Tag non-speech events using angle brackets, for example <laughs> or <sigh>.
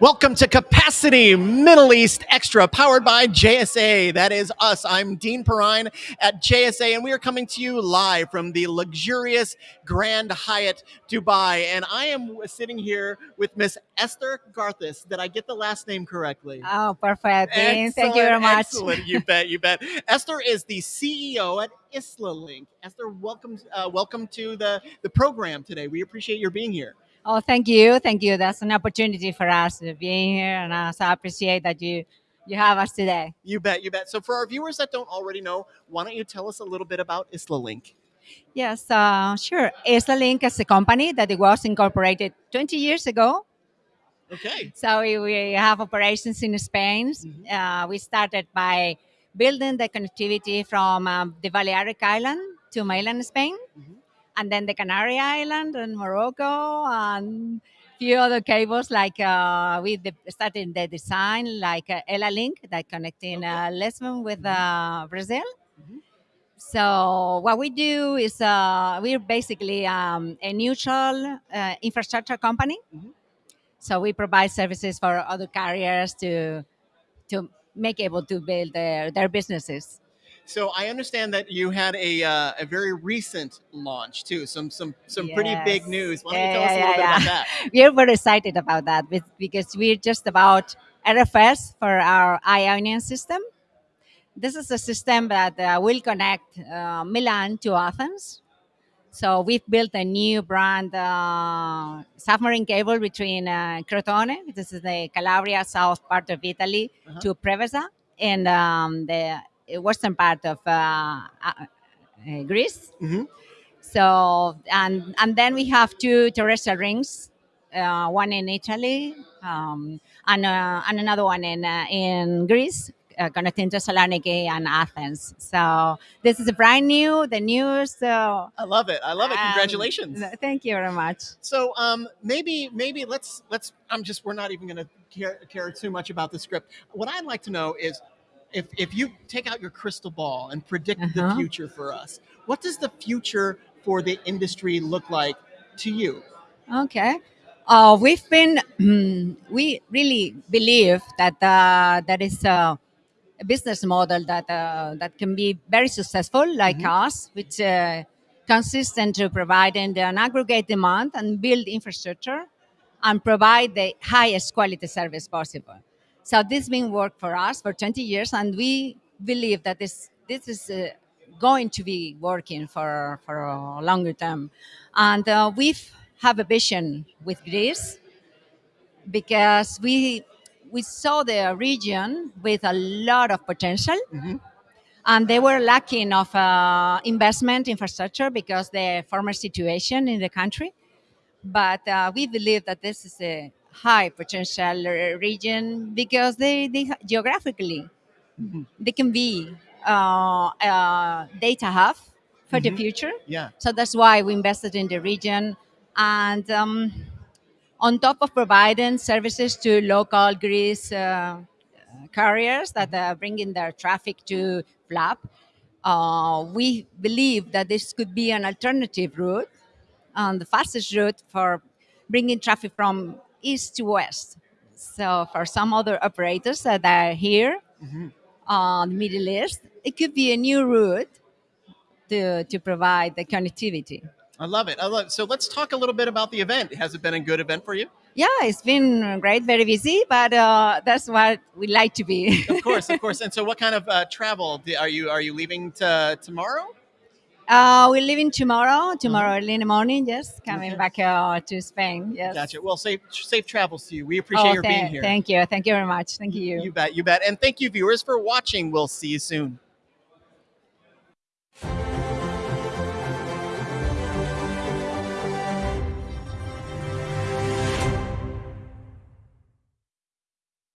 Welcome to Capacity Middle East Extra, powered by JSA. That is us. I'm Dean Perrine at JSA, and we are coming to you live from the luxurious Grand Hyatt Dubai. And I am sitting here with Miss Esther Garcés. Did I get the last name correctly? Oh, perfect. Dean. Excellent, Thank you very much. Excellent. You bet. You bet. Esther is the CEO at IslaLink. Esther, welcome. Uh, welcome to the the program today. We appreciate your being here. Oh, thank you. Thank you. That's an opportunity for us to be here, and I so appreciate that you you have us today. You bet. You bet. So, for our viewers that don't already know, why don't you tell us a little bit about IslaLink? Yes, uh, sure. IslaLink is a company that it was incorporated 20 years ago. Okay. So we, we have operations in Spain. Mhm. Uh, we started by building the connectivity from um, the Balearic Island to mainland Spain, Mhm. And then the Canary Island and Morocco, and few other cables like uh, we de- started the design like uh, EllaLink that connecting uh, Lisbon with uh, Brazil. Mhm. So what we do is uh, we're basically um, a neutral uh, infrastructure company. Mhm. So we provide services for other carriers to to make able to build their, their businesses. So I understand that you had a uh, a very recent launch too. Some some some pretty big news. Why don't you Yeah, tell us a yeah, little bit yeah, about that? <laughs> We're very excited about that because we're just about RFS for our Ionian system. This is a system that uh, will connect uh, Milan to Athens. So we've built a new brand uh, submarine cable between uh, Crotone, this is the Calabria south part of Italy, Uh-huh. to Preveza and um, the western part of uh, uh, uh, Greece. Mhm. So and and then we have two terrestrial rings, uh, one in Italy um, and uh, and another one in uh, in Greece, uh, connecting Thessaloniki and Athens. So this is brand new, the newest. So I love it. I love it. um, Congratulations. thank you very much. So um, maybe maybe let's let's. I'm just we're not even going to care, care too much about the script. What I'd like to know is if if you take out your crystal ball and predict the Uh-huh. future for us, what does the future for the industry look like to you? Okay. Uh, we've been, <clears throat> we really believe that uh, there is a, a business model that uh, that can be very successful, like Mhm. us, which uh, consists into providing an aggregate demand and build infrastructure and provide the highest quality service possible. So this been work for us for 20 years, and we believe that this this is uh, going to be working for for a longer term. And uh, we have a vision with Greece because we we saw the region with a lot of potential Mhm. and they were lacking of uh, investment infrastructure because the former situation in the country but uh, we believe that this is a high potential region because they, they geographically Mhm. they can be uh, uh, data hub for the Mhm. future Yeah. so that's why we invested in the region and um, on top of providing services to local Greece uh, carriers that are bringing their traffic to FLAP, uh, we believe that this could be an alternative route and the fastest route for bringing traffic from east to west. So for some other operators that are here Mhm. on the Middle East, it could be a new route to, to provide the connectivity. I love it. I love it. So let's talk a little bit about the event. Has it been a good event for you? Yeah, it's been great, very busy, but uh, that's what we like to be. Of course, of course. <laughs> And so, what kind of uh, travel are you are you leaving to tomorrow? Uh, we're leaving tomorrow, tomorrow early in the morning, yes, coming Uh-huh. Okay. back uh, to Spain. Yes. Gotcha. Well, safe safe travels to you. We appreciate Oh, your tha- being here. Thank you. Thank you very much. Thank you. You bet. You bet. And thank you, viewers, for watching. We'll see you soon.